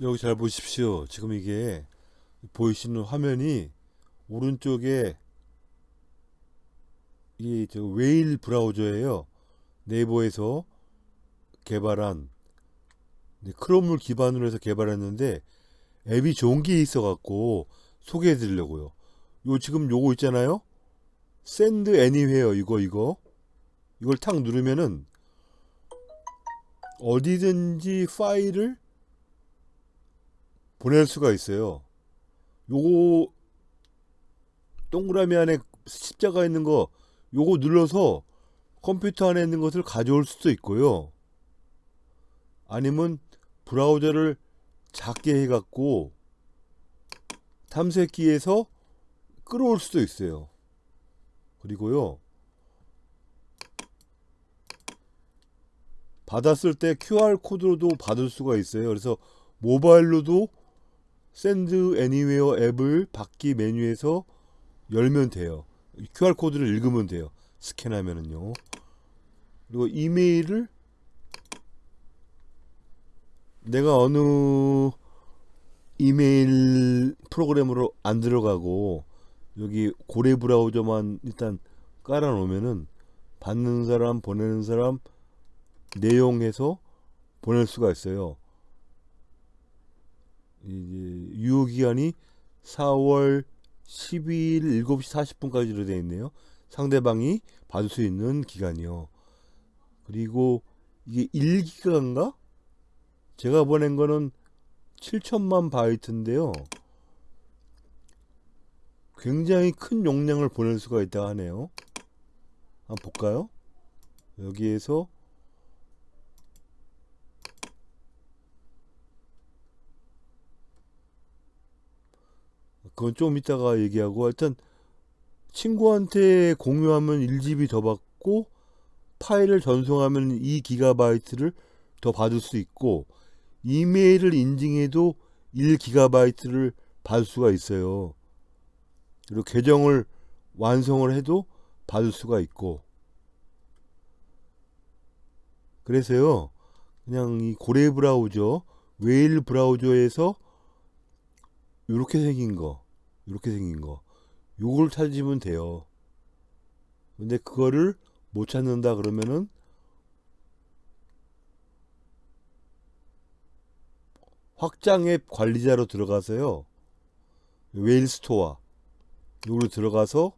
여기 잘 보십시오. 지금 이게 보이시는 화면이 오른쪽에 이저 웨일 브라우저예요. 네이버에서 개발한 크롬을 기반으로 해서 개발했는데 앱이 좋은 게 있어 갖고 소개해 드리려고요. 요 지금 요거 있잖아요. Send Anywhere 이거 이거 이걸 탁 누르면은 어디든지 파일을 보낼 수가 있어요. 요거 동그라미 안에 십자가 있는 거 요거 눌러서 컴퓨터 안에 있는 것을 가져올 수도 있고요. 아니면 브라우저를 작게 해갖고 탐색기에서 끌어올 수도 있어요. 그리고요. 받았을 때 QR코드로도 받을 수가 있어요. 그래서 모바일로도 Send Anywhere 앱을 받기 메뉴에서 열면 돼요. QR코드를 읽으면 돼요. 스캔하면은요. 그리고 이메일을 내가 어느 이메일 프로그램으로 안 들어가고 여기 고래 브라우저만 일단 깔아 놓으면은 받는 사람 보내는 사람 내용에서 보낼 수가 있어요. 이제 유효 기간이 4월 12일 7시 40분까지로 되어 있네요. 상대방이 받을 수 있는 기간이요. 그리고 이게 1기가인가? 제가 보낸 거는 7천만 바이트인데요. 굉장히 큰 용량을 보낼 수가 있다 하네요. 한번 볼까요? 여기에서 그건 좀 이따가 얘기하고 하여튼 친구한테 공유하면 1GB 더 받고 파일을 전송하면 2GB를 더 받을 수 있고 이메일을 인증해도 1GB를 받을 수가 있어요. 그리고 계정을 완성을 해도 받을 수가 있고 그래서요 그냥 이 고래 브라우저 웨일 브라우저에서 이렇게 생긴 거 이렇게 생긴 거. 요걸 찾으면 돼요. 근데 그거를 못 찾는다 그러면은 확장 앱 관리자로 들어가서요. 웨일 스토어. 요걸 들어가서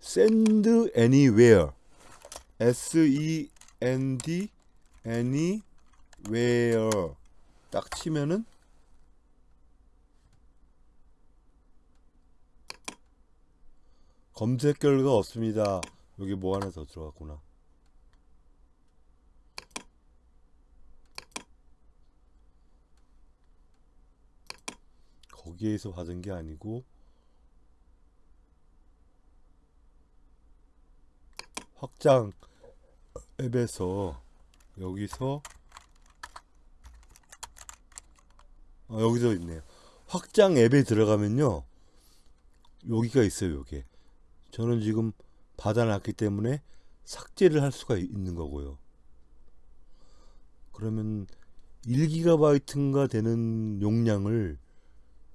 send anywhere. S e n d anywhere. 딱 치면은 검색 결과 없습니다. 여기 뭐 하나 더 들어갔구나. 거기에서 받은 게 아니고 확장 앱에서 여기서 어, 여기서 있네요. 확장 앱에 들어가면요. 여기가 있어요, 여기. 저는 지금 받아놨기 때문에 삭제를 할 수가 있는 거고요. 그러면 1기가바이트인가 되는 용량을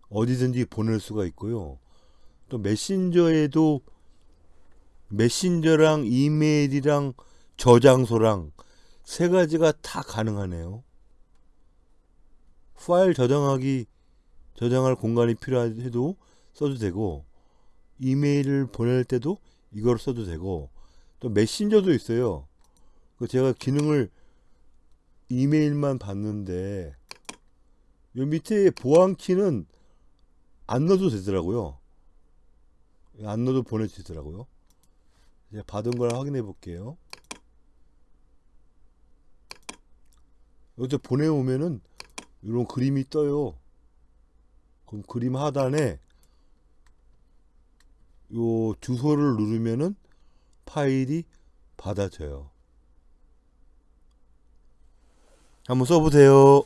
어디든지 보낼 수가 있고요. 또 메신저에도 메신저랑 이메일이랑 저장소랑 세 가지가 다 가능하네요. 파일 저장하기 저장할 공간이 필요해도 써도 되고 이메일을 보낼 때도 이걸 써도 되고 또 메신저도 있어요. 그 제가 기능을 이메일만 봤는데 요 밑에 보안키는 안 넣어도 되더라고요. 안 넣어도 보내지더라고요. 이제 받은 걸 확인해 볼게요. 여기서 보내오면은 이런 그림이 떠요. 그럼 그림 하단에 요 주소를 누르면은 파일이 받아져요. 한번 써보세요.